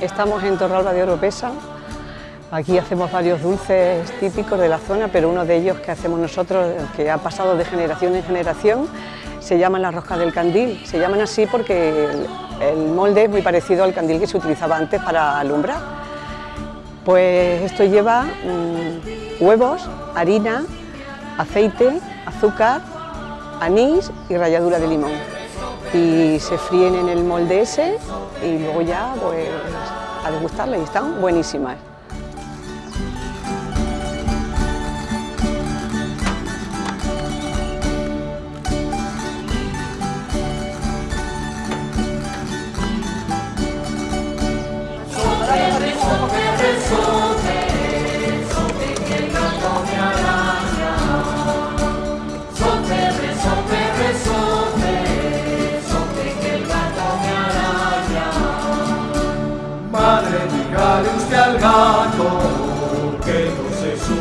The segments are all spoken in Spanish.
Estamos en Torralba de Oropesa. Aquí hacemos varios dulces típicos de la zona, pero uno de ellos que hacemos nosotros, que ha pasado de generación en generación, se llama la rosca del candil. Se llaman así porque el, molde es muy parecido al candil que se utilizaba antes para alumbrar. Pues esto lleva mm, huevos, harina, aceite, azúcar, anís y ralladura de limón y se fríen en el molde ese y luego ya pues a degustarlas y están buenísimas.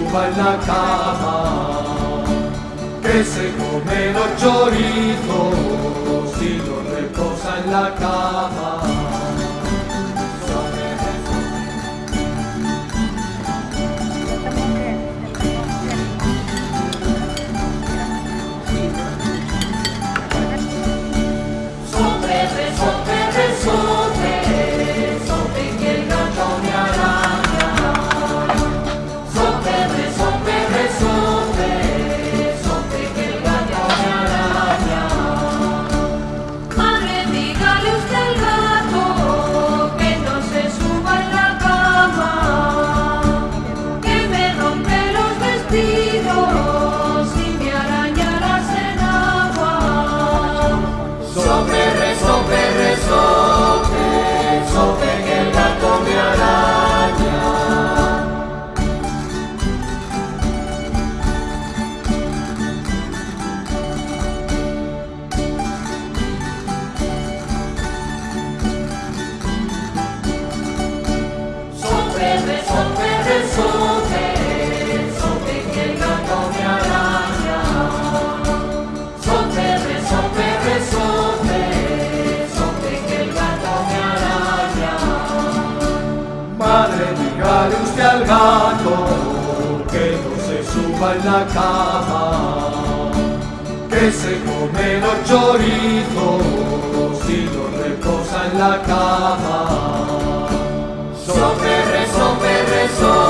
Suba en la cama, que se come los chorizos y no reposa en la cama. En la cama, que se come los chorizos y no reposa en la cama. So.